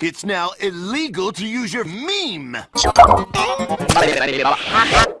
It's now illegal to use your meme.